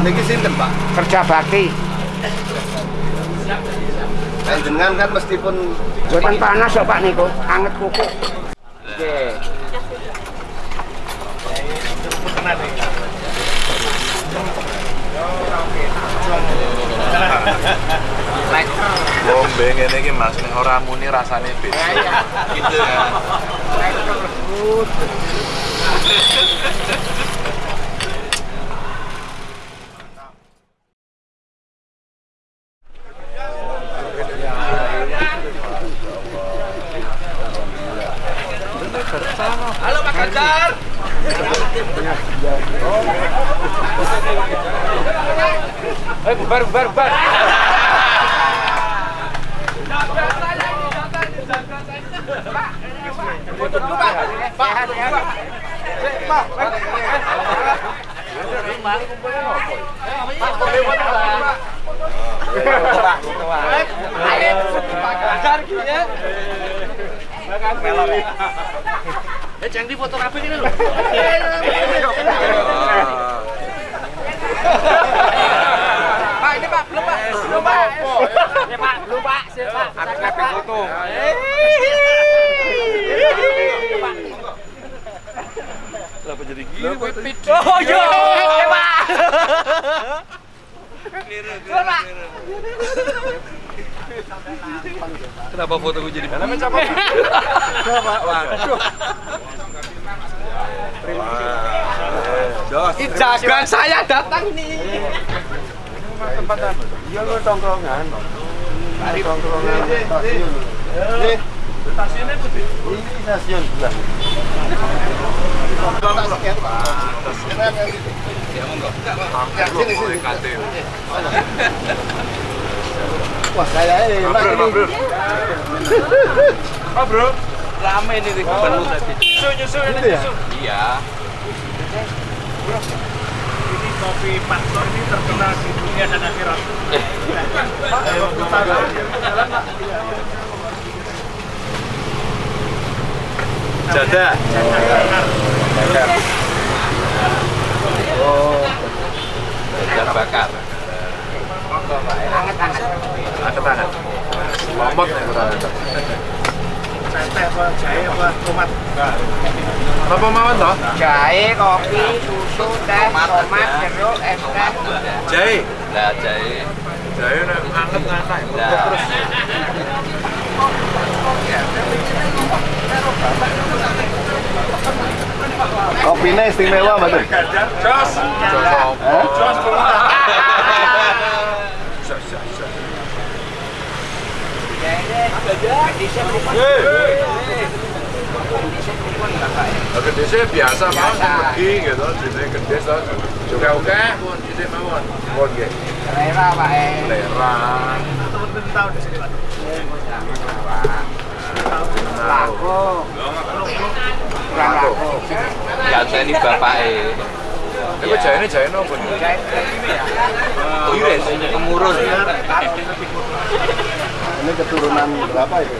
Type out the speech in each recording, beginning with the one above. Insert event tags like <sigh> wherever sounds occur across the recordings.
Niki sinten, Pak? Kerja bakti. Panjenengan kan meskipun Buatan panas kok Pak niku, anget kuku. Oke. Lombe ngene iki Mas nek ora muni rasane beda. Gitu ya. Bubar bubar bubar. Jangan di foto ini loh. Pak, ini Pak, belum Pak. Belum Pak. Ya Pak, belum Pak. Foto. Kenapa jadi gini? Oh iya, ya Pak. Belum Pak. Kenapa foto gue jadi mana? Jos. Jagan saya datang nih. Iya lu tongkrongan. Mari tongkrongan stasiun. Stasiunnya putih. Ini stasiun sebelah. Sini, sini. <laughs> Wah, saya ini ini. Oh bro, Rame ini di penuh tadi. nyusu nyusu ini Gitu ya? nyusu. Iya. Ini kopi Patro ini terkenal di dunia dan akhirat. Jada. Oh, Jalan bakar. Ada tangan. Lomot ya kurang. Santai apa jahe apa tomat? Apa mawon toh? jahe, kopi, susu, teh, tomat, jeruk, es teh. Jahe. Lah jahe. Jahe nek anget ngantai. Lah. Kopinya istimewa betul. Jos. Jos. Eh? <laughs> Jos. Jos. Jos. Jos. Nah, gede sih biasa mau pergi gitu, jadi gede so. Juga oke, pun jadi mawon. Pun nggih. Selera Pak eh. Selera. Laku. Kurang laku. Ya saya ini bapake. Iku jahene jahe nopo? Iris kemurun. Ini keturunan berapa itu?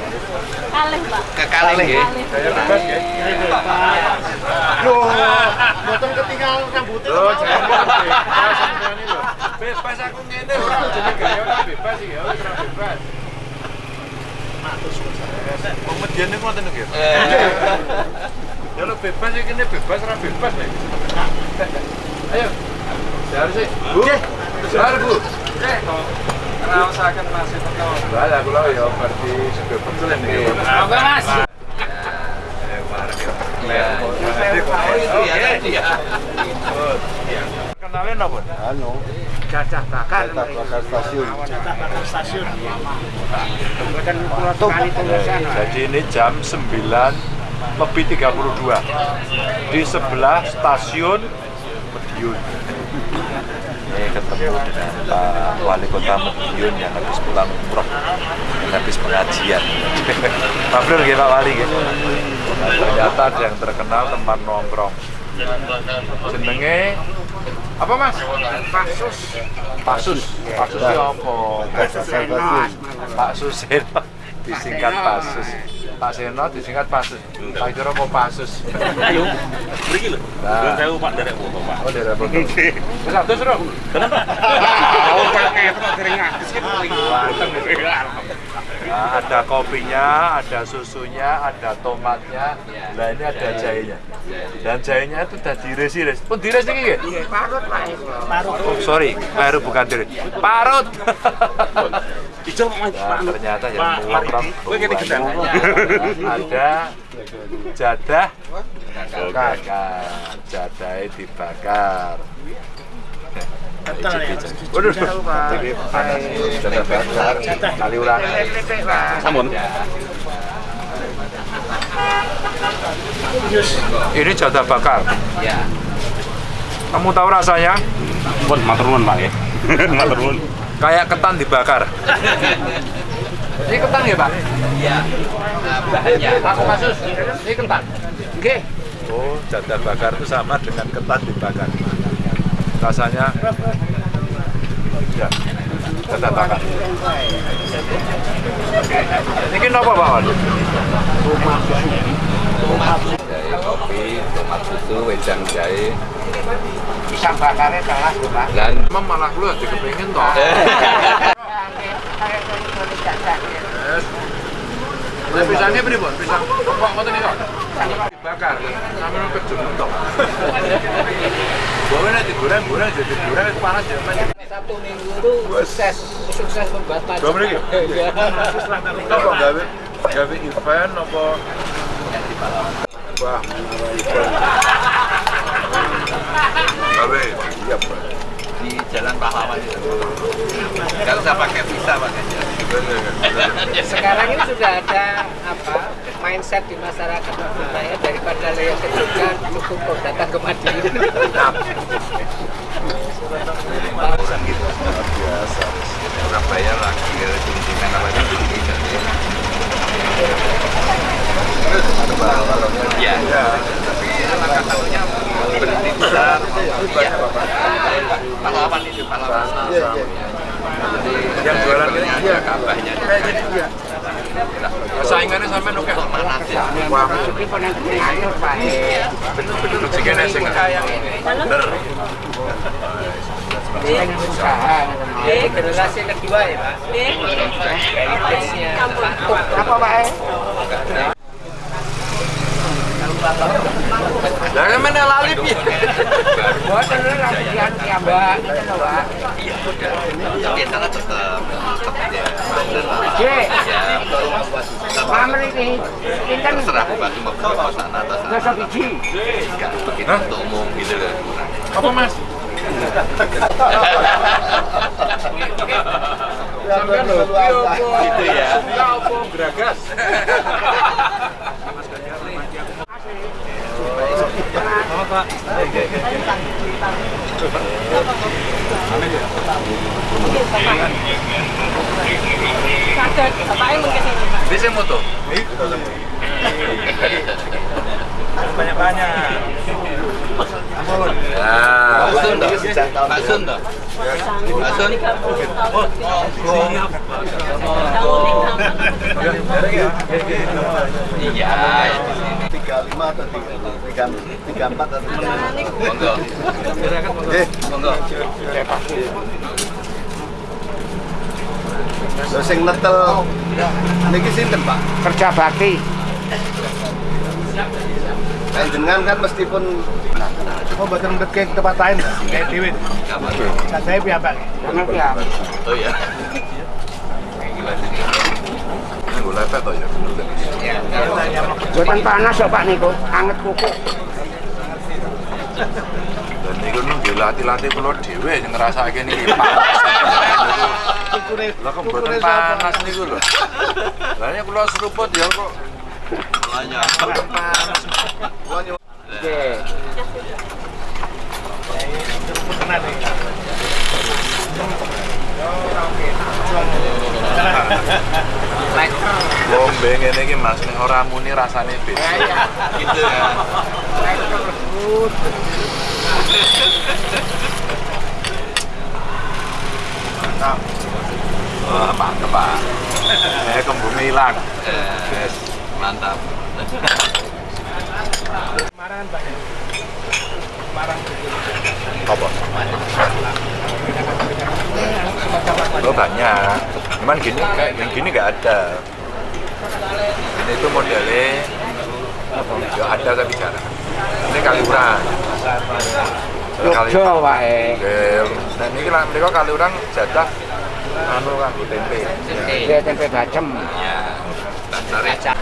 Kalih, Pak. Nggih. Jahe bebas nggih. Loh, boten ketinggal rambutnya. Loh, jahe bebas. Bebas aku ngene ora jenenge gaya ora bebas iki ya, ora bebas. Wong median niku ngoten nggih. Ya lo bebas iki kene bebas ora bebas nek. Ayo. Jar sih. Bu. Jar Bu. Raosaken Mas Teko. Lah lah kula ya berarti sudah betul ini. Apa Mas? Kenalin apa? Anu, Cacah bakar. bakar stasiun. Tulisan. Jadi ini jam 9 lebih 32 di sebelah stasiun Medion. Ketemu dengan Pak Wali Kota Medion yang habis pulang umroh, yang habis pengajian. <laughs> Pak Blur, ya, Pak Wali. Ya. Ternyata ada yang terkenal tempat nongkrong. Jenenge apa mas? Pasus. Pasus. Pasus ya apa? Stasiun. Pak Suseno disingkat Pasus. Pak Seno disingkat Pasus. Tak kira kok Pasus. Ayo, mriki lho. Sewu Pak derek foto, Pak. Oh, daerah Bogor. Wis atus, Bro. Oh, ada kopinya, ada susunya, ada tomatnya, nah ini ada jahenya. Dan jahenya itu udah diiris-iris. Pun diiris ini nggih? Parut Pak Eko. Oh, sorry, baru bukan diiris. Parut. Nah, ternyata yang kene gedang. ada jadah bakar. Jadahnya dibakar. Waduh, ini panas. Jadah bakar, kali. Ini. Ya. Kamu tahu rasanya? Pun matur nuwun, Pak ya. <laughs> Matur nuwun. Kayak ketan dibakar. Ini ketan ya, Pak? Iya. Nah, bahannya. Aku kasus. Ini ketan. Oke. Oh, jadah bakar itu sama dengan ketan dibakar. Rasanya ya, bakar. Ini apa, Pak? Wan? Jahe kopi, tomat susu, wedang jahe. Pisang bakarnya Pak. Dan Emang malah lu aja kepingin toh. <laughs> Nah, pisangnya beri buat pisang. Kok kok ini kok? Dibakar. Sampai lu kejungan toh. Bawa nanti goreng, goreng jadi goreng itu panas ya. Satu minggu itu sukses, sukses membuat maju. Dua menit ya? Apa gawe? Gawe event apa? Wah, event. Gawe, iya Pak. di Jalan Pahlawan itu. Nggak usah pakai visa pakainya. Sekarang ini sudah ada apa mindset di masyarakat kita ya daripada lihat ke Jogja cukup kok datang ke Madiun. Biasa. Surabaya lagi kunjungan apa itu jadi Iya. Tapi langkah tahunya berhenti besar. Iya. Pahlawan itu pahlawan. Yang jualan ini Ada kabahnya. saingannya sampai. Mana sih? Wah, Pak. bener-bener jika Kayak ini. bener. Generasi kedua ya Pak. Apa Pak? Lah kan mana lali piye? Buat dulu itu loh Pak. Iya, udah. Tapi sana tetap tetap ya. Pamer ini Terserah mau ke sana biji. Untuk umum gitu loh. Apa Mas? Sampai lho, Gitu ya. Ya apa geragas? Nah, Pak Sun toh? Pak Sun toh? Pak Sun? Iya, ya di sini. 35 atau 34 atau Monggo. Eh, Monggo. lho sing netel niki sinten, Pak? Kerja bakti. Kan jenengan kan meskipun Oh, mboten ndek tempat lain kayak dhewe. Saya piyambak. Karena. Oh ya. Lepet ya bener kan? Ya, Buatan panas kok Pak niku, anget kuku. Dan niku kula dhewe ngrasake niki panas. Lah kok mboten panas niku lho. Lah ini kula seruput ya kok Banyak. mboten panas. Oke. Bombe ngene iki Mas nek ora muni rasane beda. Gitu ya. Wah, mantep, Pak. Eh, kembungnya hilang. Yes. Mantap. Kemarangan banyak. Semarang Apa? Oh banyak. Cuman gini yang gini nggak ada. Ini itu modelnya ya ada tapi jarang. Ini kaliuran. Kali Jogja wae. Nah ini lah mereka kaliuran jatah anu kan tempe. Dia tempe bacem. Ya. Dasar ya.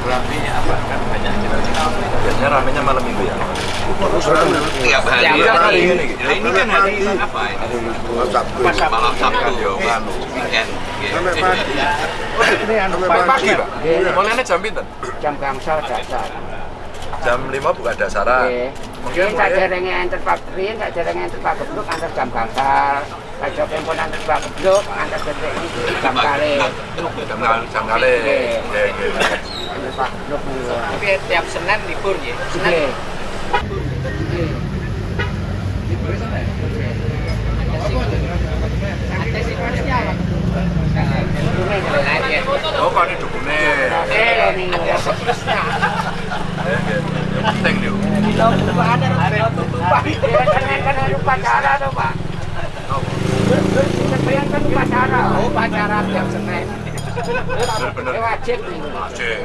Ramenya apa? Kan banyak Biasanya ramenya malam minggu ya. Tiap hari. Tiap ya. hari. Ya, ini kan hari apa ini? Malam Sabtu. Anu, weekend. Ini anu Pagi pak. Mulainya jam pinten? Jam gangsal dasar. Jam 5 buka dasaran. Oke. Mungkin tak derenge enter Pak Brin, tak derenge enter Pak Gebluk, antar jam gangsal. Kacau pun antar Pak Gebluk, antar detik ini jam kali. jam kali jam kali. Oke. Oke, oke. Antar Pak Gebluk dulu. Tapi tiap Senin libur ya. Lagi. Oh, kan penting nih. Ada upacara tuh, Pak. Upacara. Oh, upacara tiap Senin. Bener-bener. Wajib. Asik.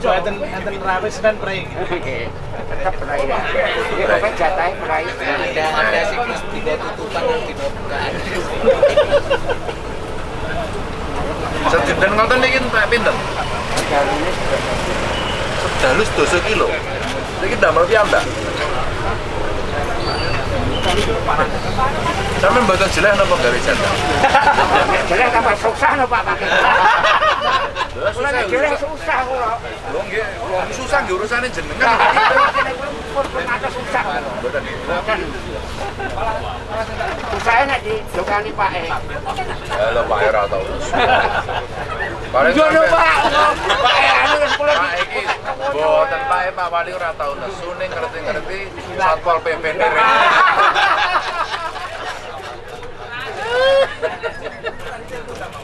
Coba enten enten rawis dan prei. Oke. Tetap berai ya. Pokoknya jatahnya berai. Ada ada siklus tiga tutupan dan tiga bukaan. Sejen ngoten niki entek pinten? Kalau ini sudah Sedalu sedoso kilo. Niki damel piyambak. Sampe mboten jelek napa jatah? Jelek tambah susah no Pak. <laughs> Lah Kalau nggak jelek susah kula. Lho nggih, wong susah nggih urusane Nah, jenengan. ada susah. Mboten. Kan. Susahnya nek di dokani Pak E. Ya lho Pak ora tau. Paling Yo no sampe- Pak. Pak E anu kula Pak iki boten Pak E, Pak Wali ora tau nesu ning ngerti-ngerti Satpol PP <laughs>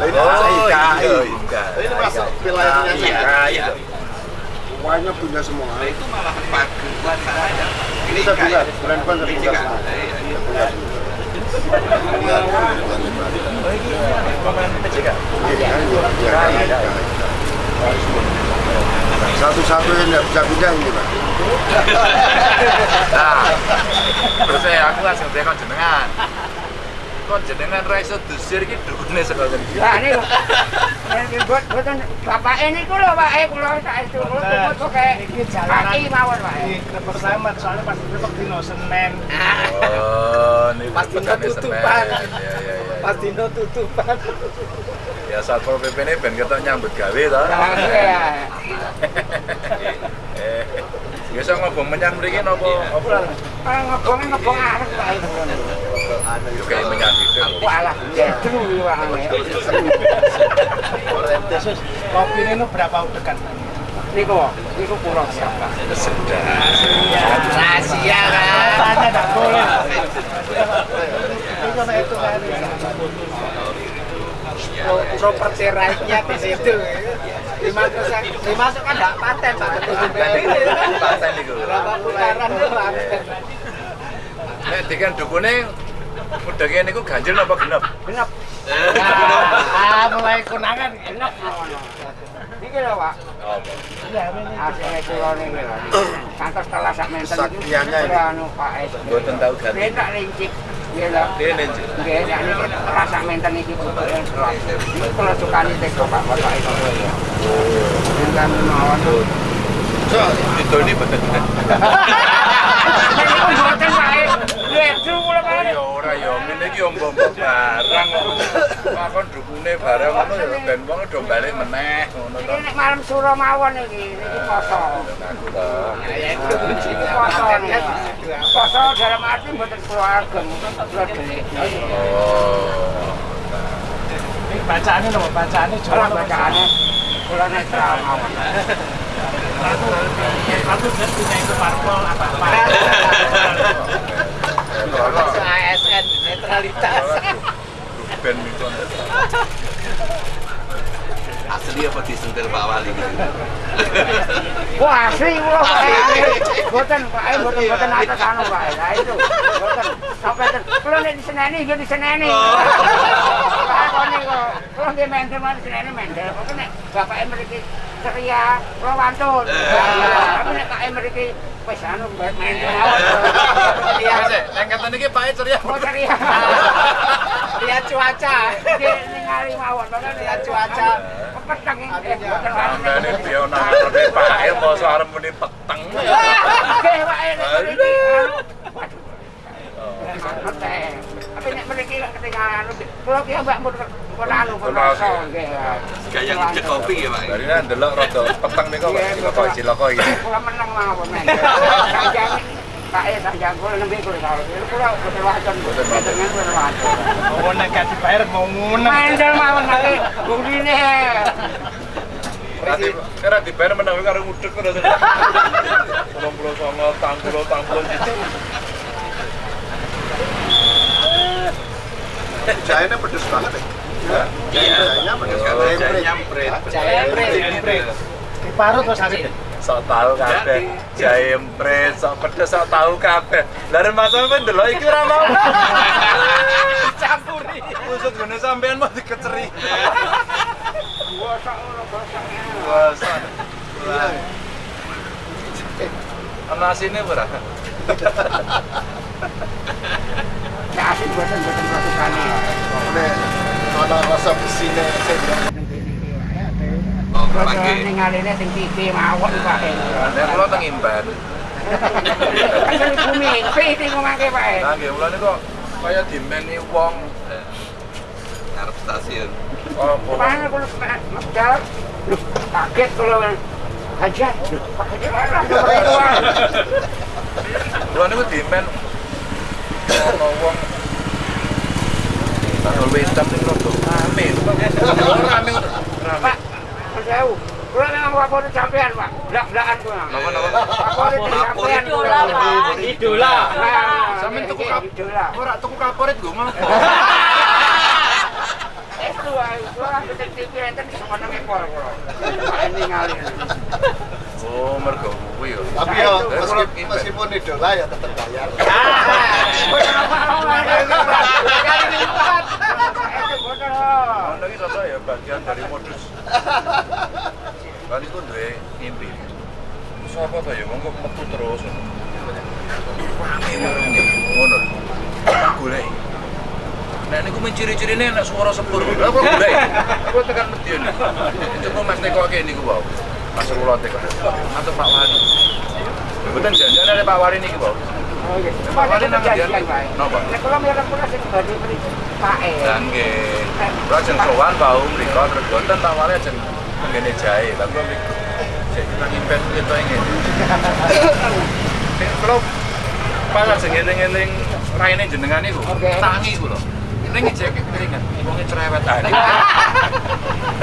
Oh, IKI. Ini masuk wilayahnya saya. iya. Semuanya punya semua. Itu malah paguan saja. Ini saya punya, brand pun saya punya semua. Satu-satu yang tidak bisa pindah ini Pak. Nah, terus saya aku langsung tekan jenengan. Kok jenengan ra iso dusir iki dukune saka ngendi? Lah ini ini buat buatan bapak ini kulo pak eh kulo tak itu kulo kulo tuh kayak kaki mawon pak eh. Grebek Slamet soalnya pas Grebek dino Senin. Oh, ini Pas dino tutupan. Iya, iya, iya. Pas dino tutupan. Ya Satpol PP ini ben ketok nyambut gawe to. Lah iya. Eh, Biasa ngobong menyan mriki napa apa? Kalau ngobongnya ngobong arek pak Yo kayak menyan gitu. Walah pak eh. Khusus kopi ini berapa udekan? Niku, niku kulo siapa? Sedap. Rahasia kan. Tanya boleh. Itu itu kan. Pro- Properti right-nya di situ. Dimasuk dimasuk kan enggak paten Pak Paten iku. Berapa putaran itu paten. Nek dukune udake niku ganjil napa genep? Genep, Ah, mulai konangan. genep mawon. Niki lho pak. Apa? Asline kulo niki lho. Kantor telah sak menten iki. Saktiannya ini. Anu pak eh. Mboten tau ganti. Dia tak lincik. Iya lho. Dene Cik. Nggih, nek niki rasa menten iki bentuk yang jelas. Ini kalau sukani teko Pak Bapak itu. Menten mawon. So, itu ini betul. <laughs> Lihat kula. Ya ora ya, ngene iki ombo-ombo barang kok. Makon dukune barang ngono ya ben wong do balik meneh ngono to. Ini nek malam suro mawon iki, iki poso. Dalam arti mboten kula ageng, kula delik. Oh. Bacaannya nopo bacaannya Ora bacaane kula netral mawon. Aku punya itu parpol apa ASN netralitas. Ben itu. Asli apa disentil Pak Wali gitu? Wah, asli kula Pak. Boten Pak, boten boten atas anu Pak. Lah itu. Sampai. Pak kok. Mendel. Kok nek bapake mriki ceria, wantun. Tapi nek kake mriki wis anu mendel mawon. Iya, Pak ceria. Oh ceria. Lihat cuaca. Nggih ningali mawon. Pokoknya lihat cuaca. Peteng. Eh, piye nang ngarepe Pak El arep muni peteng. Pak. Waduh. Tapi nek mriki ketinggalan kula ki mbak mun mun anu pun rasa nggih. Kayak ngejek kopi ya Pak. Dari nang delok rada peteng niku kok ciloko ciloko iki. Kula meneng mawon men. Sanjang Pak E sanjang kula nembe kula karo. Kula boten wacon. Boten wacon. Boten wacon. Mau nek mawon ora dibayar menang karo ngudek terus. 89 tanggulo tanggulo gitu. Jahenya pedes banget ya. Iya. Jahenya pedes banget. saya nyamperin. Parut terus hari Sok tahu kabeh. Jahe empret, sok pedes sok tahu kabeh. Lah ren mas sampean delok iki ora mau. <laughs> campuri. Maksud gone sampean mau dikeceri. Gosok ngono gosok. Wasa. Ana asine ora? <laughs> Ya asik boten boten ratukane. Nek ana rasa. Oh, Kula pakai. ningaline sing TV mawon Pak. Nek kula teng imban. Kan bumi, Pak E. Nah, nggih kula niku kaya dimeni wong Ngarep stasiun. Loh, kaget Pak Haji mana dimen ana wong Bakal wetan ning rada rame. Rame. Pak, jauh. Kula memang favorit sampean, Pak. Blak-blakan kula. Napa-napa? Favorit sampean. Pak. Idola. Sampeyan tuku kap-. Ora tuku kaporit gue mah. Itu ae, kula betul TV enten semono ngepol kula. Ini ngali. Oh, mergo kuwi yo. Tapi ya meskipun, idola ya tetap bayar. Itu rada ya bagian dari modus. Kan iku duwe mimpi. Sapa ya wong kok metu terus. Rame warung ngono. Golek. Nek niku men ciri-cirine nek swara sepur. Lha kok golek. Tekan medion. Coba Mas Teko kene niku wae. Mas kula Teko. Atau Pak Wali. Betul janjian ada Pak Wali niki, Bang. Oh iya. Pak Wali nang Janjian, janjian. Pak. Napa? Nek kula mirip kula sing badhe mriki Pak E. Dan nggih. Kula jeneng sowan bau mriko terus boten Pak Wali jeneng ngene jae. Lah kula mriko. Sik nang impen kita ngene. Nek kula pas sing eling-eling raine jenengan niku. Oke. Tangi kula. Ning ngejek piringan, wonge cerewet ae.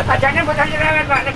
Boten cerewet, Pak.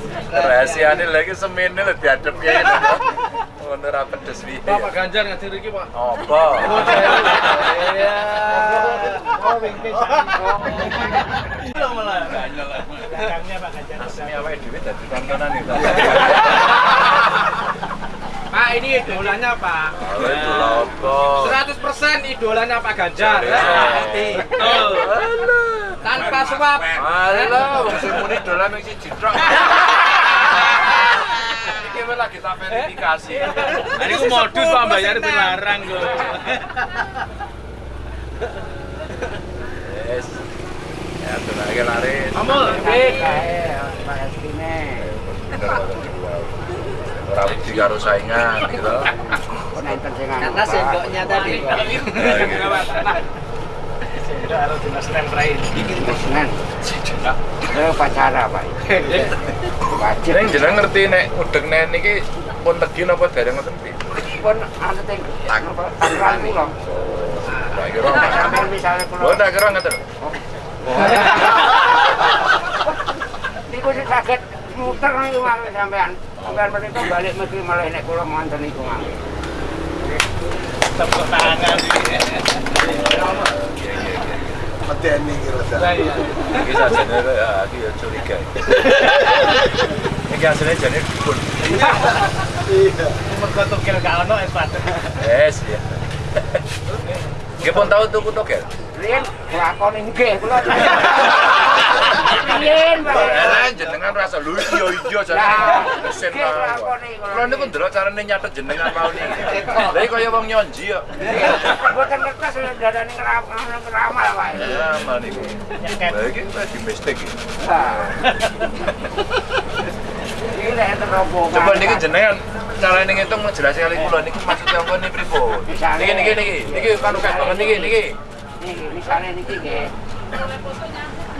Rahasiane lagi semene lho diadep ya ini. Ngono ra pedes piye. Bapak Ganjar ngadir iki, Pak. Apa? Iya. Oh, bingkai Dagangnya Pak Ganjar. Asli awake dhewe dadi tontonan itu. Pak, ini idolanya, Pak. Kalau itu lho apa? 100% idolanya Pak Ganjar. Betul. Tanpa suap. Wong sing muni dolan mung siji <laughs> Iki lagi tak verifikasi. <laughs> Ini ku modus Pak bayar dilarang kok. Yes. Ya, tenang lari. Amul, Kae, Pak Eskine. Ora wedi karo saingan gitu. Kok nenten sing Karena Pak. sendoknya tadi. Senen. Saya upacara, Pak. Wajib. Ning jeneng ngerti nek udeg nen iki pun legi napa dereng ngoten? Pun anu ting tanggal kula. Tak kira. Nek sampean misale Lho kula tak kira ngoten. niku sing saged muter niku mangke sampean. Sampean menika balik mesti malah nek kula manten niku mangke. tepuk tangan Medeni kira Iki sajane ya iki ya curiga. Iki asline jane dukun. Iya. Mergo tukil gak ono es batu. Yes ya. Pun tau tuku tokel. Riyen lakon nggih kula. Pak. Eh jenengan rasa lho iya iya jane. Lah, Mesin niku ndelok carane nyatet jenengan mau niki. <laughs> Lah iki kaya wong nyonji kok. Boten ngertos darane ngeramal ngeramal wae. Ya mal niku. Lah iki di mistik iki. Rombongan. Coba niki jenengan carane ngitung jelas sekali kula niki maksudnya apa nih pripun? Niki niki niki niki kan banget niki niki. Niki misalnya niki nggih.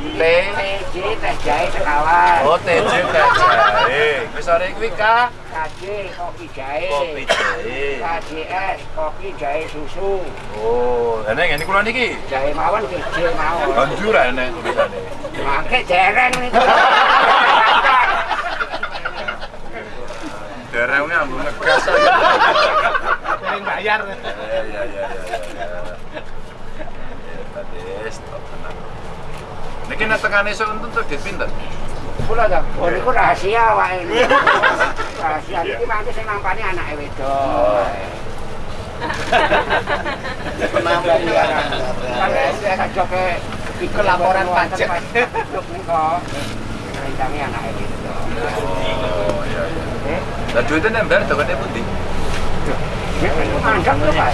T TJ teh jahe sekawan. Oh TJ teh jahe. Wis sore kuwi K KJ kopi jahe. kopi jahe. KJS kopi jahe susu. Oh, enek ngene kula niki. Jahe mawon KJ mawon. Banjur enek tulisane. Mangke dereng niku. Derengnya ambung ngegas. Sering bayar. Ya ya ya ya. Badis, tenang. Nek tekan esuk untuk terbit pinten? Kula ta. Oh niku rahasia wae. <laughs> Rahasia niki mangke sing nampani anake wedok. Penambah ya. Sampai saya kajoke Iku laporan pajak. Niku. Ceritane anake wedok. Oh iya iya. Lah duitnya nembel dokane pundi? Mantap tuh, Pak.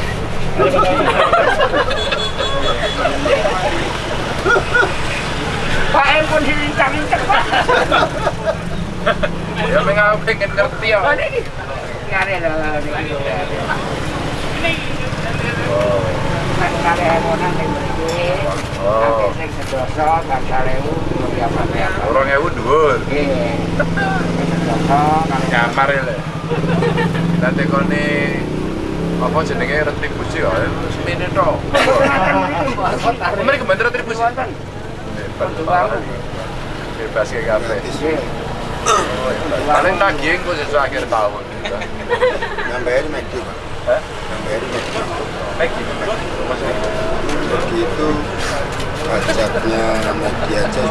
Pak <laughs> M pun dilincang-lincang, Pak. Ya pengen pengen ngerti ya. Oh, ini. Nyari lah, ini. Nek kali emonan yang beri, Oh. nanti sing sedoso, bangsa lewu, lebih apa-apa. Orang ewu dhuwur. Iya. Sedoso, Kamar ya. Nanti kone apa jenenge retribusi ya? Semene tok. Mereka kemarin retribusi. Bebas kabeh. Iya. Paling nagih kok sesuk akhir tahun. Nambahin McD, Pak. McD. Lagi. Maksudnya? Begitu pajaknya McD aja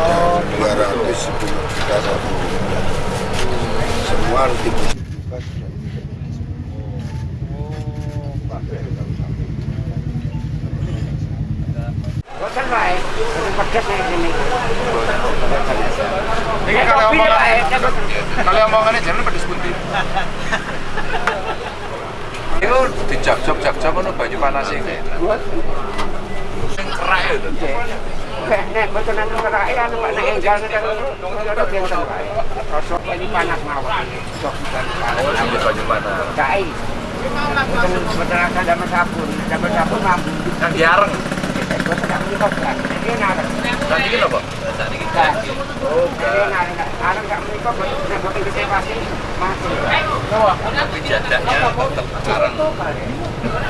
sudah 210 juta satu. Semua harus dibuka Boten wae. Pedes ning sini. Ini kalau omongan, kalau omongannya jangan pedes putih. Itu dijak-jok jak-jok ngono baju panas ini. Sing kerak ya itu. Nek boten anu kerak anu Pak nek enggal nek ora benten wae. Rasa ini panas mawon. Sok Oh, panas. Boten ada sabun. Damel sabun mampu. Yang diareng. Boten dak menika kan. Iki nareng. Nanti ini apa? Oh.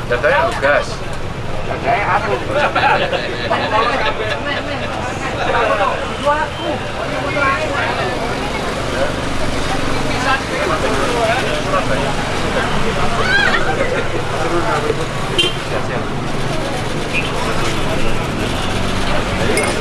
Tapi lugas. Aku ora terus Pak. Nggih. Ora tetep ae. Anu,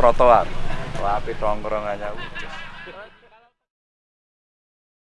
trotoar. Tapi tongkrongannya